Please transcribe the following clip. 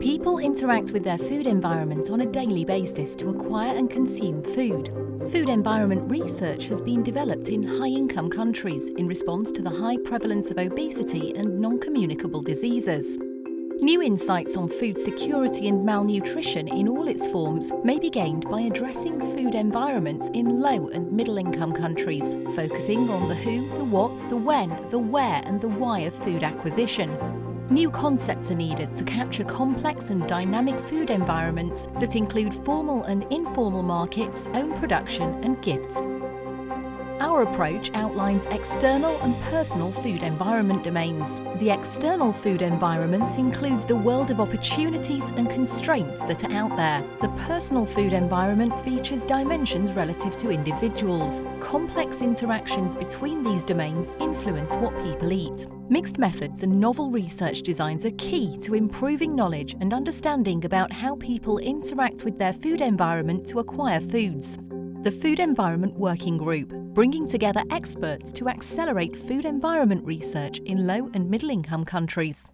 People interact with their food environment on a daily basis to acquire and consume food. Food environment research has been developed in high-income countries in response to the high prevalence of obesity and non-communicable diseases. New insights on food security and malnutrition in all its forms may be gained by addressing food environments in low and middle income countries, focusing on the who, the what, the when, the where and the why of food acquisition. New concepts are needed to capture complex and dynamic food environments that include formal and informal markets, own production and gifts. Our approach outlines external and personal food environment domains. The external food environment includes the world of opportunities and constraints that are out there. The personal food environment features dimensions relative to individuals. Complex interactions between these domains influence what people eat. Mixed methods and novel research designs are key to improving knowledge and understanding about how people interact with their food environment to acquire foods the Food Environment Working Group, bringing together experts to accelerate food environment research in low and middle income countries.